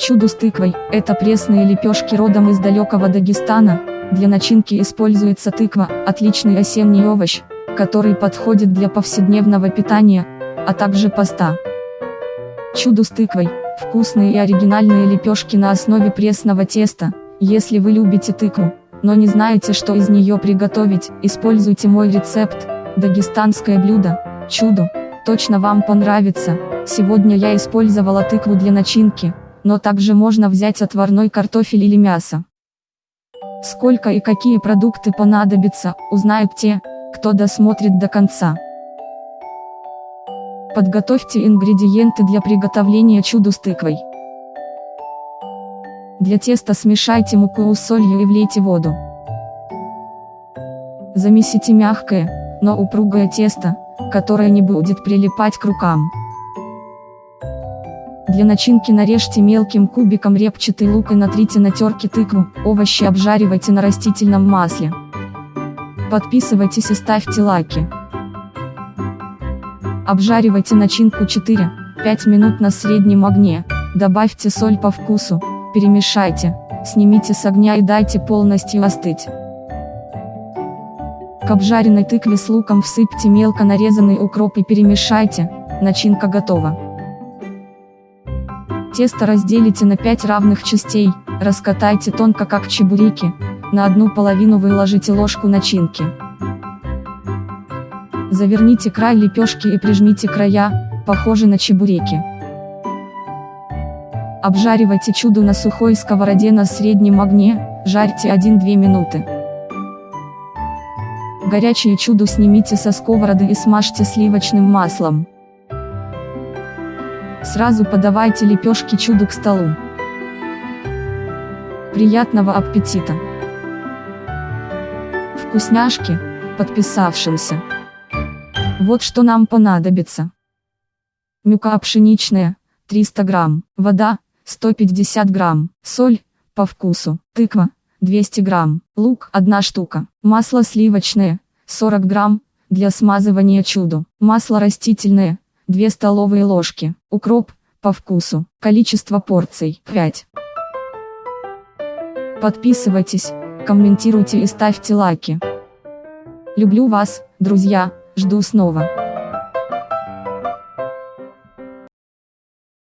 Чудо с тыквой – это пресные лепешки родом из далекого Дагестана. Для начинки используется тыква, отличный осенний овощ, который подходит для повседневного питания, а также поста. Чудо с тыквой – вкусные и оригинальные лепешки на основе пресного теста. Если вы любите тыкву, но не знаете, что из нее приготовить, используйте мой рецепт – дагестанское блюдо, чудо, точно вам понравится. Сегодня я использовала тыкву для начинки, но также можно взять отварной картофель или мясо. Сколько и какие продукты понадобятся, узнают те, кто досмотрит до конца. Подготовьте ингредиенты для приготовления чуду с тыквой. Для теста смешайте муку с солью и влейте воду. Замесите мягкое, но упругое тесто, которое не будет прилипать к рукам. Для начинки нарежьте мелким кубиком репчатый лук и натрите на терке тыкву, овощи обжаривайте на растительном масле. Подписывайтесь и ставьте лайки. Обжаривайте начинку 4-5 минут на среднем огне, добавьте соль по вкусу, перемешайте, снимите с огня и дайте полностью остыть. К обжаренной тыкве с луком всыпьте мелко нарезанный укроп и перемешайте, начинка готова. Тесто разделите на 5 равных частей, раскатайте тонко как чебуреки, на одну половину выложите ложку начинки. Заверните край лепешки и прижмите края, похожие на чебуреки. Обжаривайте чудо на сухой сковороде на среднем огне, жарьте 1-2 минуты. Горячее чудо снимите со сковороды и смажьте сливочным маслом. Сразу подавайте лепешки чуду к столу. Приятного аппетита! Вкусняшки, подписавшимся. Вот что нам понадобится. Мюка пшеничная, 300 грамм, вода, 150 грамм, соль, по вкусу, тыква, 200 грамм, лук, 1 штука, масло сливочное, 40 грамм, для смазывания чуду, масло растительное, 2 столовые ложки, укроп, по вкусу, количество порций, 5. Подписывайтесь, комментируйте и ставьте лайки. Люблю вас, друзья, жду снова.